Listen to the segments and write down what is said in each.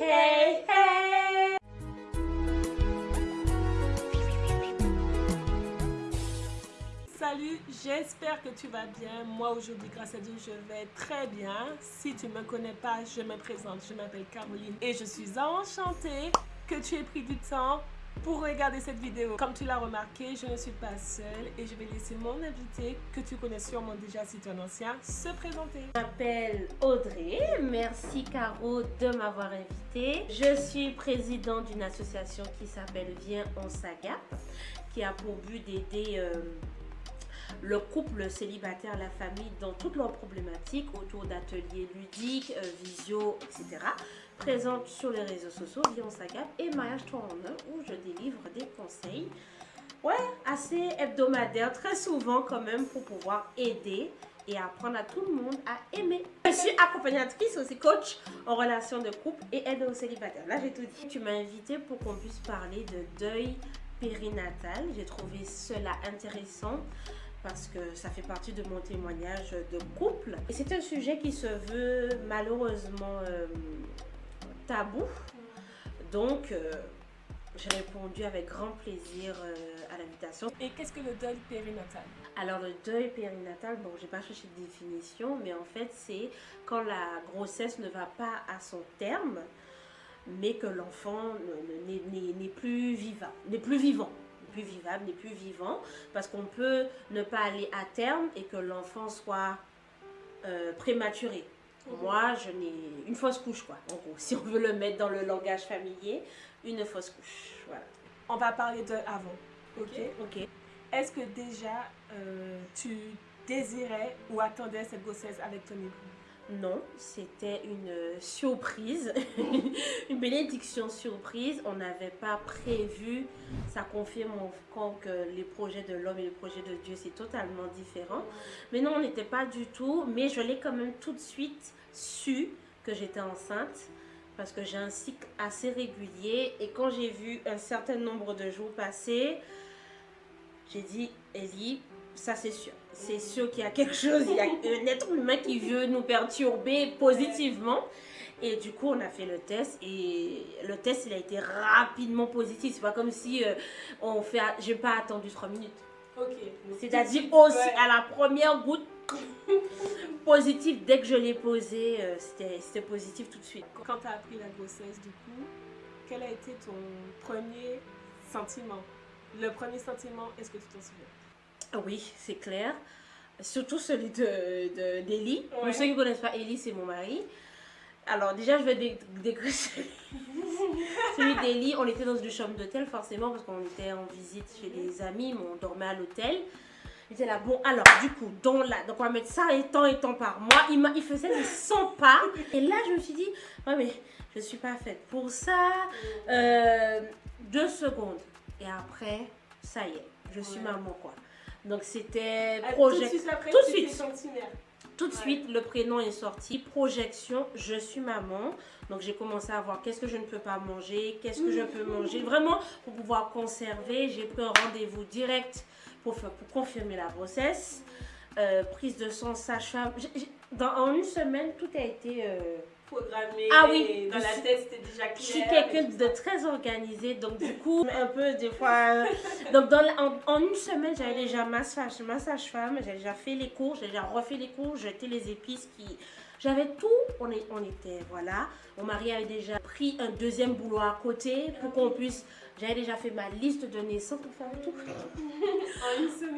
Hey, hey, Salut, j'espère que tu vas bien. Moi aujourd'hui, grâce à Dieu, je vais très bien. Si tu ne me connais pas, je me présente. Je m'appelle Caroline et je suis enchantée que tu aies pris du temps pour regarder cette vidéo. Comme tu l'as remarqué, je ne suis pas seule et je vais laisser mon invité, que tu connais sûrement déjà si tu es un ancien, se présenter. Je m'appelle Audrey, merci Caro de m'avoir invitée. Je suis présidente d'une association qui s'appelle Viens on s'agape, qui a pour but d'aider... Euh, le couple célibataire, la famille dans toutes leurs problématiques autour d'ateliers ludiques, euh, visio, etc. Présente sur les réseaux sociaux, Vion Sagap et Mariage 3 en 1 où je délivre des conseils ouais, assez hebdomadaires, très souvent quand même pour pouvoir aider et apprendre à tout le monde à aimer. Je suis accompagnatrice aussi coach en relation de couple et aide aux célibataires. Là, j'ai tout dit. Tu m'as invité pour qu'on puisse parler de deuil périnatal. J'ai trouvé cela intéressant parce que ça fait partie de mon témoignage de couple. Et c'est un sujet qui se veut malheureusement euh, tabou. Donc, euh, j'ai répondu avec grand plaisir euh, à l'invitation. Et qu'est-ce que le deuil périnatal? Alors, le deuil périnatal, bon, j'ai pas cherché de définition, mais en fait, c'est quand la grossesse ne va pas à son terme, mais que l'enfant n'est plus vivant, n'est plus vivant plus vivable, n'est plus vivant, parce qu'on peut ne pas aller à terme et que l'enfant soit euh, prématuré. Moi, je n'ai une fausse couche, quoi, en gros, si on veut le mettre dans le langage familier, une fausse couche, voilà. On va parler de avant, ok Ok. Est-ce que déjà, euh, tu désirais ou attendais cette grossesse avec ton époux? Non, c'était une surprise, une bénédiction surprise. On n'avait pas prévu. Ça confirme encore que les projets de l'homme et les projets de Dieu, c'est totalement différent. Mais non, on n'était pas du tout. Mais je l'ai quand même tout de suite su que j'étais enceinte parce que j'ai un cycle assez régulier. Et quand j'ai vu un certain nombre de jours passer, j'ai dit, Ellie, ça c'est sûr. C'est sûr qu'il y a quelque chose, il y a un être humain qui veut nous perturber positivement. Et du coup, on a fait le test et le test, il a été rapidement positif. C'est pas comme si euh, on fait, j'ai pas attendu trois minutes. Ok. C'est-à-dire aussi à la première goutte positive, dès que je l'ai posé, euh, c'était positif tout de suite. Quand tu as appris la grossesse, du coup, quel a été ton premier sentiment? Le premier sentiment, est-ce que tu t'en souviens? Oui, c'est clair. Surtout celui d'Eli. De, d'Eli. Pour ceux qui ne connaissent pas Eli, c'est mon mari. Alors déjà, je vais décrire celui d'Eli. On était dans une chambre d'hôtel, forcément, parce qu'on était en visite chez des amis, mais on dormait à l'hôtel. Il était là, bon, alors, du coup, donc là, donc on va mettre ça et tant et tant par mois. Il, il faisait des 100 pas. Et là, je me suis dit, ouais, mais je ne suis pas faite pour ça. Euh, deux secondes. Et après, ça y est, je suis maman, quoi. Donc c'était ah, projet. Tout de suite, tout de suite. le prénom est sorti. Projection, je suis maman. Donc j'ai commencé à voir qu'est-ce que je ne peux pas manger, qu'est-ce que je peux manger. Vraiment, pour pouvoir conserver, j'ai pris un rendez-vous direct pour, pour confirmer la grossesse. Euh, prise de sang, sage-femme. En une semaine, tout a été... Euh, ah oui, dans la tête, c'était déjà clair. Je suis quelqu'un de très organisé, donc du coup, un peu des fois. donc dans en, une semaine, j'avais déjà ma sage-femme, j'avais déjà fait les cours, j'ai déjà refait les cours, jeté les épices qui. J'avais tout, on, est, on était, voilà. Mon mari avait déjà pris un deuxième boulot à côté pour qu'on puisse j'avais déjà fait ma liste de naissance pour faire tout.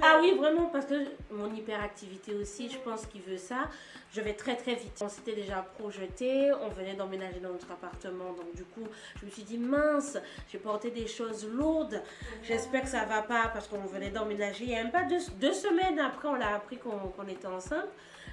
Ah oui, vraiment, parce que mon hyperactivité aussi, je pense qu'il veut ça. Je vais très très vite. On s'était déjà projeté, on venait d'emménager dans notre appartement, donc du coup, je me suis dit, mince, j'ai porté des choses lourdes. J'espère que ça va pas parce qu'on venait d'emménager. Il y a même pas deux, semaines après, on l'a appris qu'on était enceinte.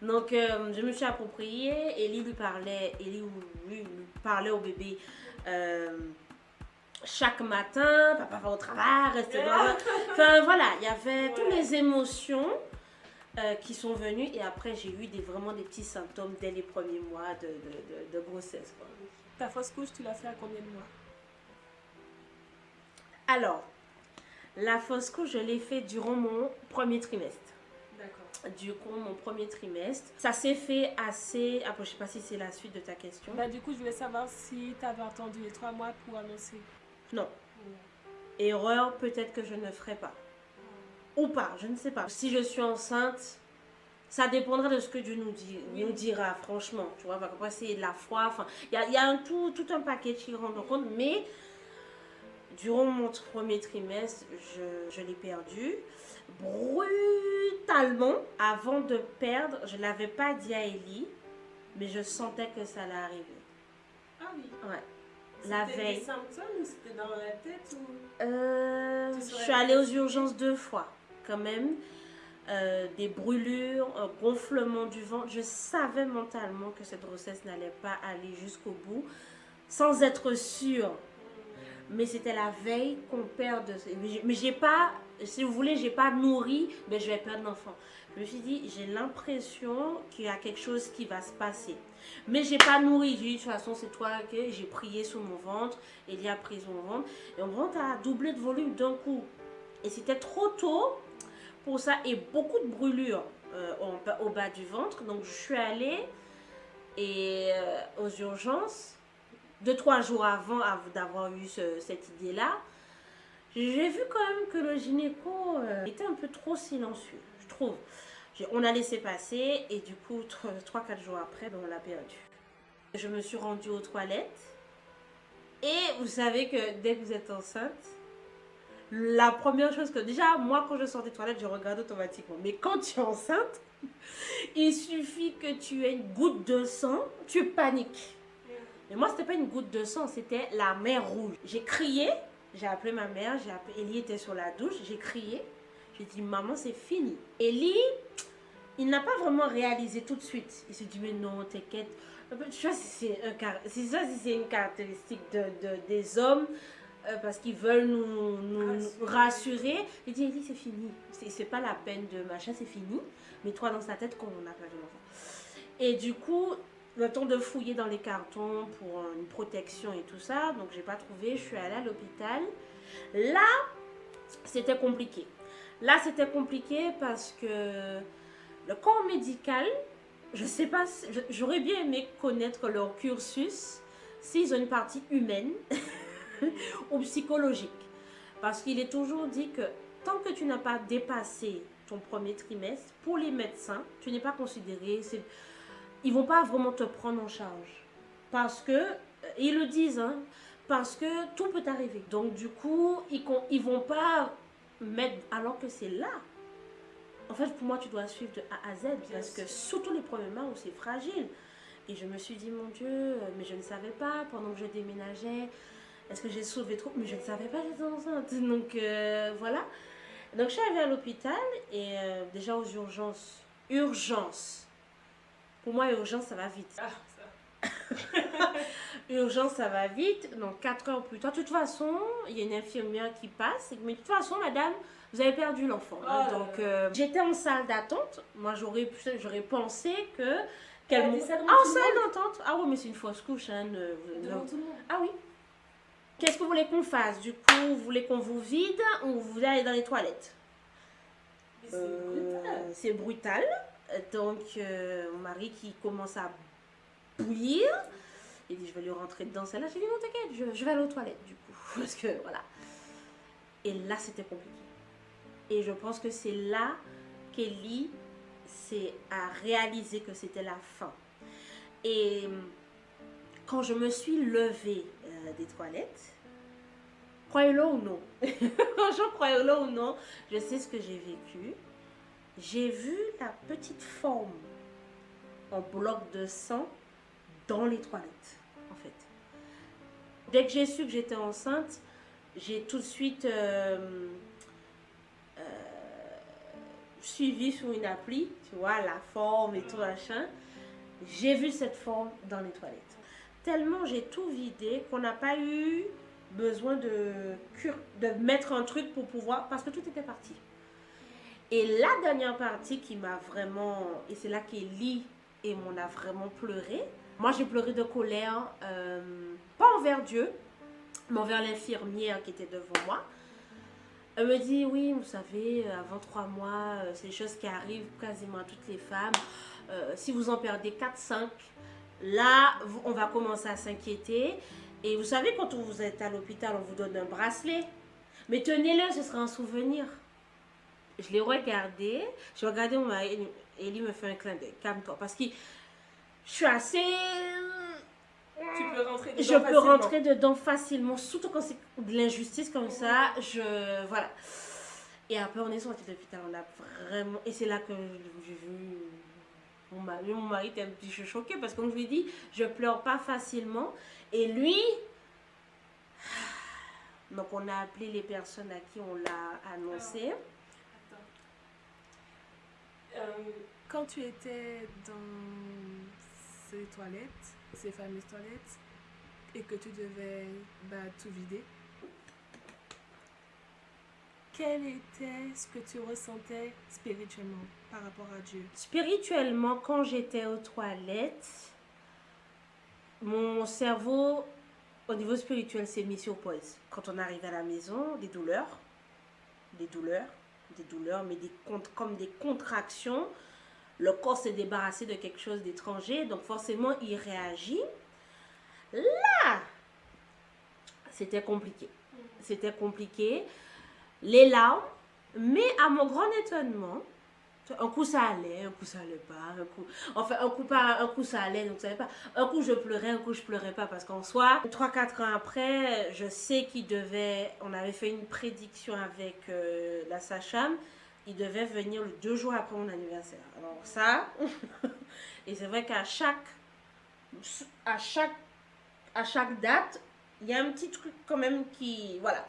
Donc, euh, je me suis appropriée. Ellie lui parlait, Ellie lui, parlait au bébé. Euh, chaque matin, papa va au travail, reste dans Enfin voilà, il y avait toutes les émotions euh, qui sont venues et après j'ai eu des, vraiment des petits symptômes dès les premiers mois de, de, de, grossesse. Ta fausse couche, tu l'as fait à combien de mois? Alors, la fausse couche, je l'ai fait durant mon premier trimestre. D'accord. du coup, mon premier trimestre. Ça s'est fait assez. Après, je sais pas si c'est la suite de ta question. Bah, du coup, je voulais savoir si tu avais attendu les trois mois pour annoncer. Non. Erreur, peut-être que je ne ferai pas. Ou pas, je ne sais pas. Si je suis enceinte, ça dépendra de ce que Dieu nous, dit, Oui. nous dira, franchement. Tu vois, après, c'est de la foi. Enfin, il y a, y a un tout, tout un paquet qui rentre en compte. Mais durant mon premier trimestre, je, je l'ai perdu brutalement. Avant de perdre, je ne l'avais pas dit à Ellie, mais je sentais que ça allait arriver. Ah oui. Ouais. La C'était veille. des symptômes ou c'était dans la tête ou... Euh, je suis allée aux urgences deux fois, quand même. Euh, des brûlures, un gonflement du ventre. Je savais mentalement que cette grossesse n'allait pas aller jusqu'au bout, sans être sûre. Mais c'était la veille qu'on perd. de- Mais j'ai pas, si vous voulez, j'ai pas nourri, mais je vais perdre l'enfant. Je me suis dit, j'ai l'impression qu'il y a quelque chose qui va se passer. Mais j'ai pas nourri. J'ai dit, de toute façon, c'est toi que j'ai prié sur mon ventre. Elie a pris son ventre. Et mon ventre a doublé de volume d'un coup. Et c'était trop tôt pour ça. Et beaucoup de brûlures euh, au bas du ventre. Donc, je suis allée euh, aux urgences. Deux, trois jours avant av- d'avoir eu ce- cette idée-là. J'ai vu quand même que le gynéco euh, était un peu trop silencieux, je trouve. On a laissé passer et du coup, 3-4 jours après, ben, on l'a perdu. Je me suis rendue aux toilettes et vous savez que dès que vous êtes enceinte, la première chose que déjà, moi quand je sors des toilettes, je regarde automatiquement. Mais quand tu es enceinte, il suffit que tu aies une goutte de sang, tu paniques. Mais moi, c'était pas une goutte de sang, c'était la mer rouge. J'ai crié, j'ai appelé ma mère, j'ai appelé, Ellie était sur la douche, j'ai crié. J'ai dit, maman, c'est fini. Ellie, il n'a pas vraiment réalisé tout de suite. Il s'est dit, mais non, t'inquiète. Tu vois, c'est un car- c'est ça, c'est une caractéristique de, de- des hommes euh, parce qu'ils veulent nous, nous Rassurer. rassurer. Il dit, Ellie, c'est fini. C'est pas la peine de machin, c'est fini. Mets-toi dans sa tête qu'on n'a pas de l'enfant. Et du coup, le temps de fouiller dans les cartons pour euh, une protection et tout ça, donc j'ai pas trouvé. Je suis allée à l'hôpital. Là, c'était compliqué. Là, c'était compliqué parce que le corps médical, je sais pas, j'aurais bien aimé connaître leur cursus, s'ils ont une partie humaine ou psychologique. Parce qu'il est toujours dit que tant que tu n'as pas dépassé ton premier trimestre, pour les médecins, tu n'es pas considéré, ils vont pas vraiment te prendre en charge. Parce que, euh, ils le disent, hein, parce que tout peut arriver. Donc du coup, ils, ils vont pas mettre, alors que c'est là. En fait, pour moi, tu dois suivre de A à Z, parce que surtout les premiers mois où c'est fragile. Et je me suis dit, mon Dieu, euh, mais je ne savais pas pendant que je déménageais. Est-ce que j'ai sauvé trop? Mais je ne savais pas, j'étais enceinte. Donc euh, voilà. Donc je suis arrivée à l'hôpital et euh, déjà aux urgences. Urgence. Pour moi, urgence, ça va vite. Ah, ça. Urgence, ça va vite. Donc 4 heures plus tard. De toute façon, il y a une infirmière qui passe. Mais de toute façon, madame, vous avez perdu l'enfant. Oh là Donc euh, j'étais en salle d'attente. Moi, j'aurais pensé que. Qu'elle Ah, en salle d'attente Ah oui, mais c'est une fausse couche. Hein, ne- Devant ne- tout le monde. Ah oui. Qu'est-ce que vous voulez qu'on fasse? Du coup, vous voulez qu'on vous vide ou vous voulez aller dans les toilettes? C'est Euh, brutal. Donc, euh, mon mari qui commence à bouillir. Il dit, je vais lui rentrer dedans celle-là. J'ai dit, non, t'inquiète, je, vais aller aux toilettes, du coup. Parce que, voilà. Et là, c'était compliqué. Et je pense que c'est là qu'Ellie s'est a réalisé que c'était la fin. Et quand je me suis levée euh, des toilettes, croyez-le ou non, franchement, croyez-le ou non, je sais ce que j'ai vécu. J'ai vu la petite forme en bloc de sang dans les toilettes, en fait. Dès que j'ai su que j'étais enceinte, j'ai tout de suite euh, euh, suivi sur une appli, tu vois, la forme et tout machin. J'ai vu cette forme dans les toilettes. Tellement j'ai tout vidé qu'on n'a pas eu besoin de, mettre un truc pour pouvoir, parce que tout était parti. Et la dernière partie qui m'a vraiment, et c'est là qu'Ellie et on a vraiment pleuré. Moi j'ai pleuré de colère, euh, pas envers Dieu, mais envers l'infirmière qui était devant moi. Elle me dit, oui, vous savez, avant trois mois, euh, c'est des choses qui arrivent quasiment à toutes les femmes. Euh, si vous en perdez 4-5, là, on va commencer à s'inquiéter. Et vous savez, quand vous êtes à l'hôpital, on vous donne un bracelet. Mais tenez-le, ce sera un souvenir. Je l'ai regardé. J'ai regardé mon mari. Et lui me fait un clin d'œil. Calme-toi. Parce que je suis assez tu peux rentrer dedans je peux rentrer dedans facilement, surtout quand c'est de l'injustice comme ça. Je voilà. Et après, on est sorti de l'hôpital, on a vraiment. Et c'est là que j'ai vu mon mari. Mon mari était un petit peu choqué parce que, comme je lui dit, je pleure pas facilement. Et lui. Donc, on a appelé les personnes à qui on l'a annoncé. Attends. Euh, quand tu étais dans ces toilettes, ces fameuses toilettes et que tu devais bah, tout vider, quel était ce que tu ressentais spirituellement par rapport à Dieu? Spirituellement, quand j'étais aux toilettes, mon cerveau, au niveau spirituel, s'est mis sur pause. Quand on arrive à la maison, des douleurs, des douleurs, des douleurs, mais des, comme des contractions le corps s'est débarrassé de quelque chose d'étranger, donc forcément il réagit. Là, c'était compliqué. C'était compliqué. Les larmes, mais à mon grand étonnement, un coup ça allait, un coup ça allait pas, un coup, enfin un coup pas, un coup ça allait, donc ça allait pas. Un coup je pleurais, un coup je pleurais pas parce qu'en soi, 3-4 ans après, je sais qu'il devait, on avait fait une prédiction avec euh, la Sacham il devait venir deux jours après mon anniversaire. Alors ça, et c'est vrai qu'à chaque, à chaque, à chaque date, il y a un petit truc quand même qui, voilà.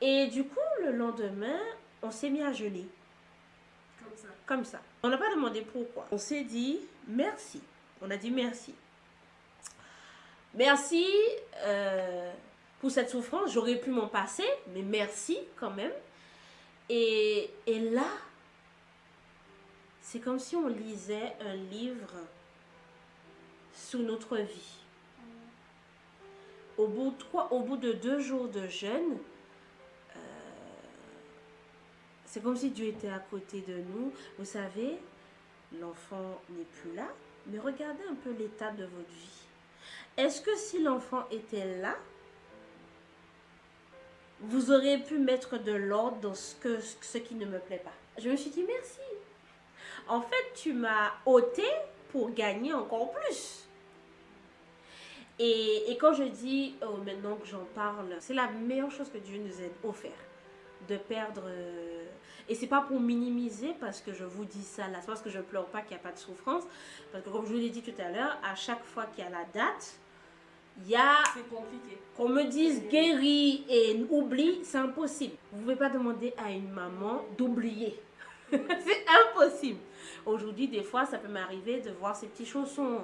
Et du coup, le lendemain, on s'est mis à geler. Comme ça. On n'a pas demandé pourquoi. On s'est dit merci. On a dit merci. Merci euh, pour cette souffrance. J'aurais pu m'en passer, mais merci quand même. Et, là, c'est comme si on lisait un livre sous notre vie. Au bout, trois, au bout de deux jours de jeûne, c'est comme si Dieu était à côté de nous. Vous savez, l'enfant n'est plus là, mais regardez un peu l'état de votre vie. Est-ce que si l'enfant était là, vous auriez pu mettre de l'ordre dans ce, qui ne me plaît pas? Je me suis dit merci. En fait, tu m'as ôté pour gagner encore plus. Et, quand je dis, oh, maintenant que j'en parle, c'est la meilleure chose que Dieu nous a offert. De perdre. Euh, et c'est pas pour minimiser parce que je vous dis ça là, c'est parce que je pleure pas qu'il n'y a pas de souffrance. Parce que comme je vous l'ai dit tout à l'heure, à chaque fois qu'il y a la date, il y a qu'on me dise guéri et oublie, c'est impossible. Vous ne pouvez pas demander à une maman d'oublier. c'est impossible. Aujourd'hui, des fois, ça peut m'arriver de voir ces petits chaussons,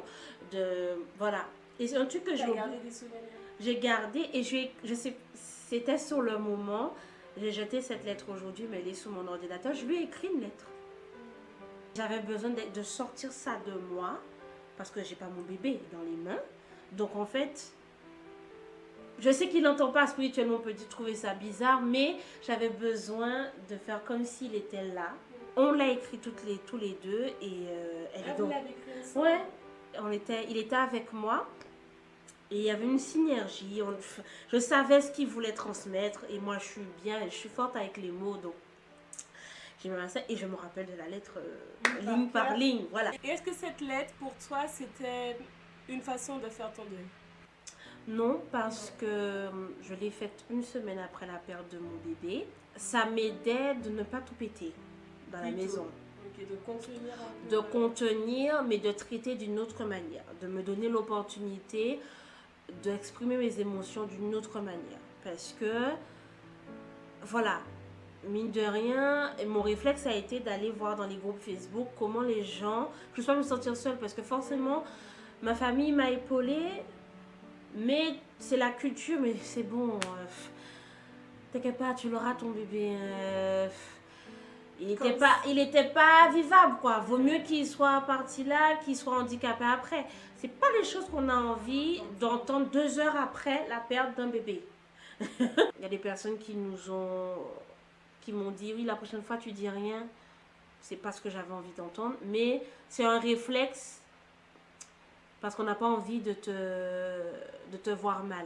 de voilà. Et c'est un truc que j'ai gardé des souvenirs. J'ai gardé et je, je sais, c'était sur le moment. J'ai jeté cette lettre aujourd'hui, mais elle est sur mon ordinateur. Je lui ai écrit une lettre. J'avais besoin de, sortir ça de moi parce que j'ai pas mon bébé dans les mains. Donc en fait, je sais qu'il n'entend pas spirituellement, on peut trouver ça bizarre, mais j'avais besoin de faire comme s'il était là. On l'a écrit toutes les, tous les deux et euh, elle ah, est donc... Ouais, on était, il était avec moi et il y avait une synergie. je savais ce qu'il voulait transmettre et moi je suis bien, je suis forte avec les mots donc j'ai mis ça et je me rappelle de la lettre euh, ligne par ligne. Voilà. Est-ce que cette lettre pour toi c'était une façon de faire ton deuil? Non, parce que euh, je l'ai faite une semaine après la perte de mon bébé. Ça m'aidait de ne pas tout péter dans la maison. de contenir. De contenir, mais de traiter d'une autre manière. De me donner l'opportunité d'exprimer mes émotions d'une autre manière. Parce que, voilà, mine de rien, mon réflexe a été d'aller voir dans les groupes Facebook comment les gens, je ne pas me sentir seule parce que forcément, Ma famille m'a épaulée, mais c'est la culture, mais c'est bon. Euh, T'inquiète pas, tu l'auras ton bébé. Euh, il n'était pas, il était pas vivable, quoi. Vaut mieux qu'il soit parti là, qu'il soit handicapé après. C'est pas les choses qu'on a envie d'entendre deux heures après la perte d'un bébé. il y a des personnes qui nous ont qui m'ont dit oui, la prochaine fois tu dis rien. C'est pas ce que j'avais envie d'entendre, mais c'est un réflexe parce qu'on n'a pas envie de te, de te voir mal.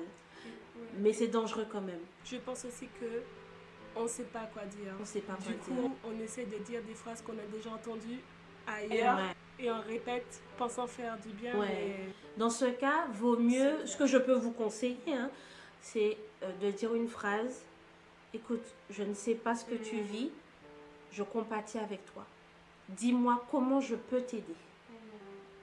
Mais c'est dangereux quand même. Je pense aussi que on ne sait pas quoi dire. On sait pas Du quoi coup, dire. on essaie de dire des phrases qu'on a déjà entendues ailleurs Ouais. et on répète pensant faire du bien. Ouais. Dans ce cas, vaut mieux, ce que je peux vous conseiller, hein, c'est euh, de dire une phrase. Écoute, je ne sais pas ce que tu Mm. vis, je compatis avec toi. Dis-moi comment je peux t'aider.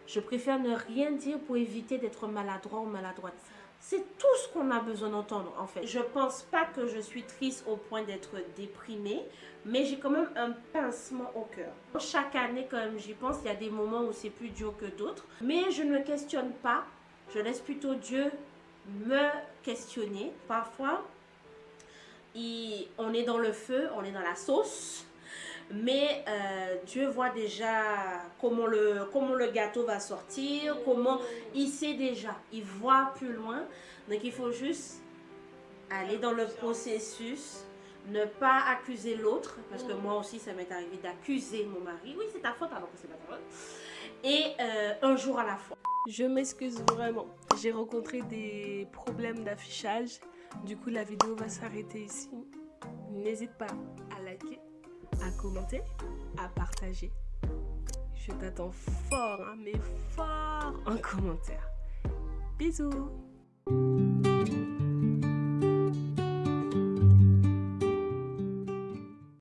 Je préfère ne rien dire pour éviter d'être maladroit ou maladroite. C'est tout ce qu'on a besoin d'entendre en fait. Je pense pas que je suis triste au point d'être déprimée, mais j'ai quand même un pincement au cœur. Chaque année quand même j'y pense, il y a des moments où c'est plus dur que d'autres, mais je ne questionne pas. Je laisse plutôt Dieu me questionner. Parfois, on est dans le feu, on est dans la sauce. Mais euh, Dieu voit déjà comment le, comment le gâteau va sortir, comment il sait déjà, il voit plus loin. Donc il faut juste aller dans le processus, ne pas accuser l'autre, parce que moi aussi ça m'est arrivé d'accuser mon mari. Oui, c'est ta faute alors que c'est pas ta faute. Et euh, un jour à la fois. Je m'excuse vraiment. J'ai rencontré des problèmes d'affichage. Du coup, la vidéo va s'arrêter ici. N'hésite pas à liker, à commenter, à partager. Je t'attends fort, hein, mais fort en commentaire. Bisous